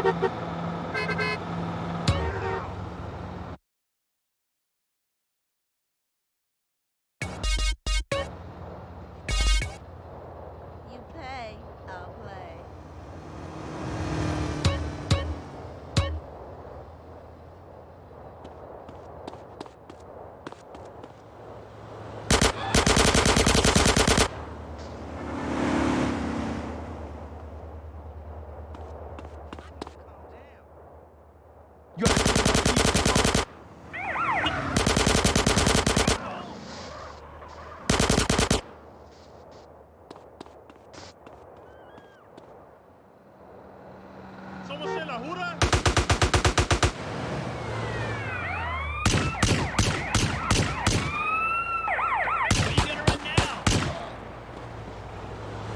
Ha ha ha!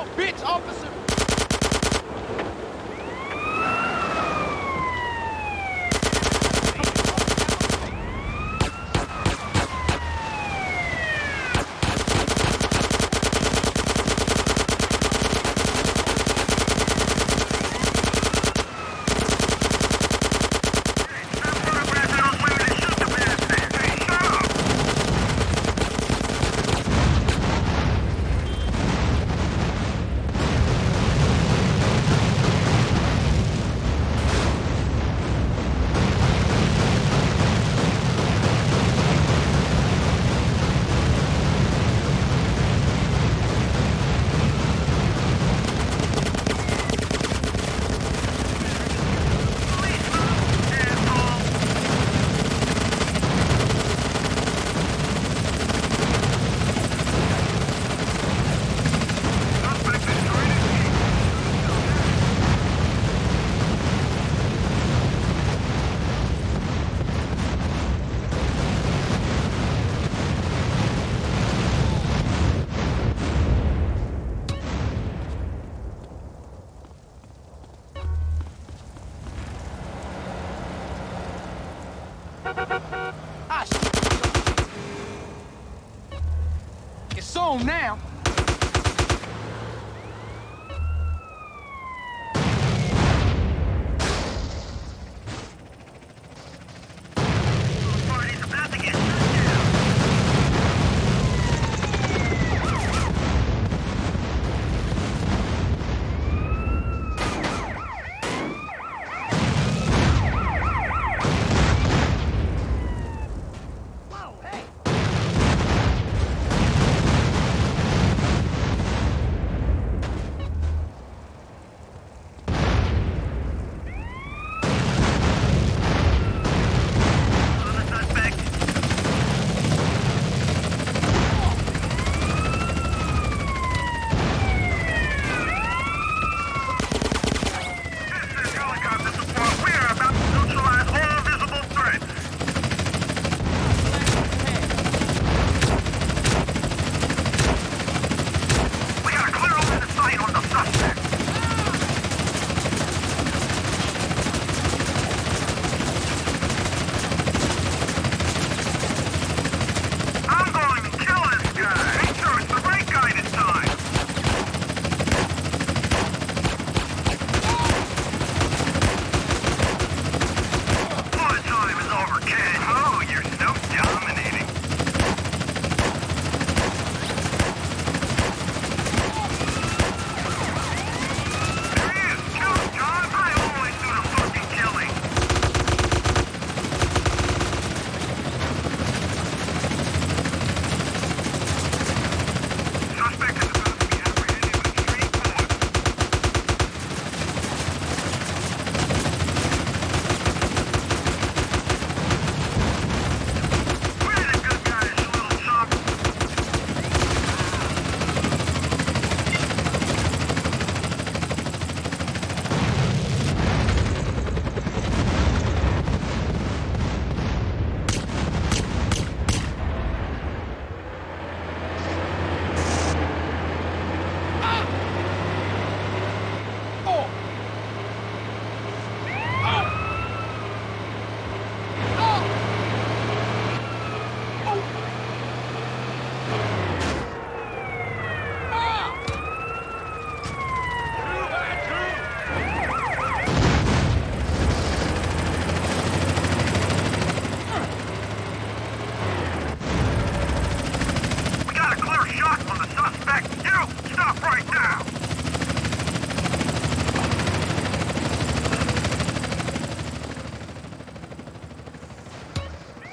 I bitch, officer. Ah, shit. It's on now.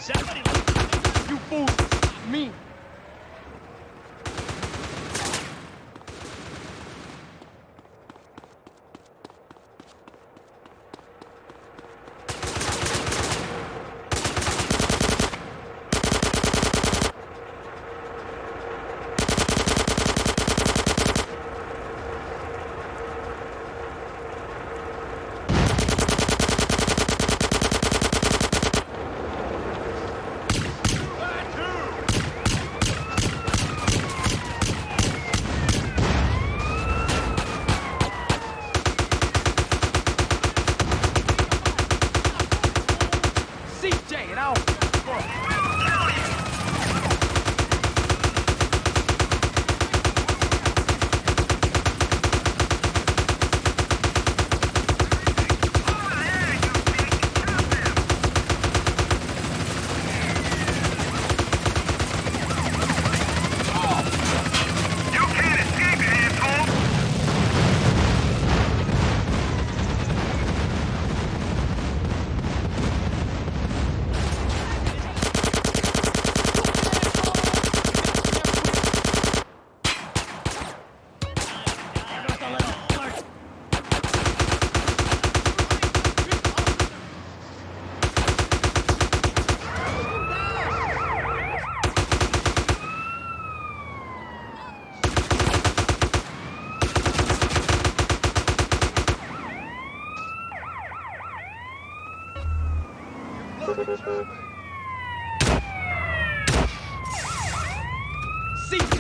Somebody See,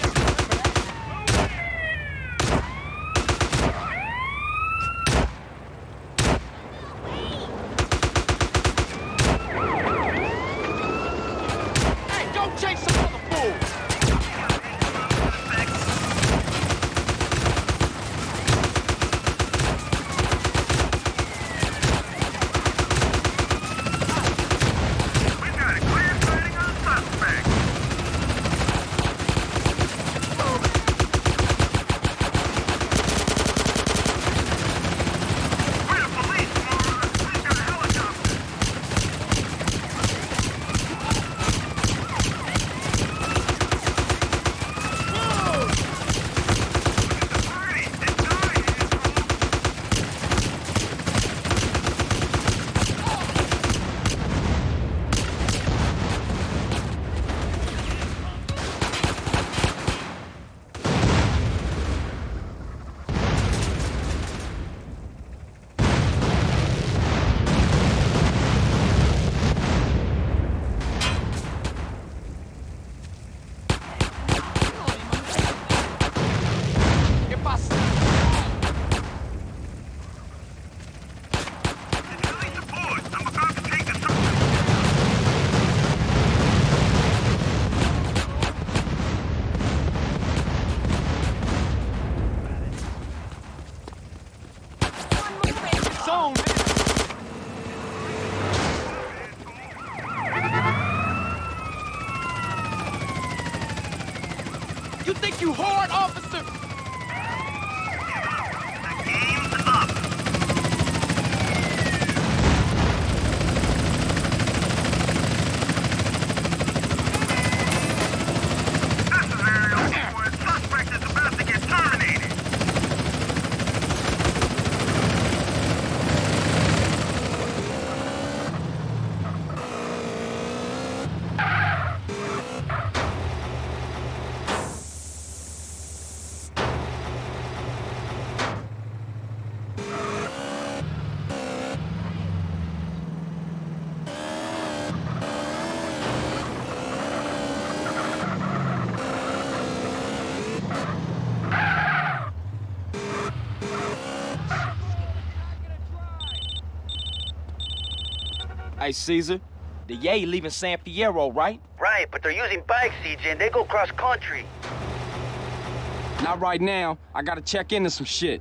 Hey, Caesar, the Yay leaving San Fierro, right? Right, but they're using bikes, CJ, and they go cross country. Not right now. I gotta check into some shit.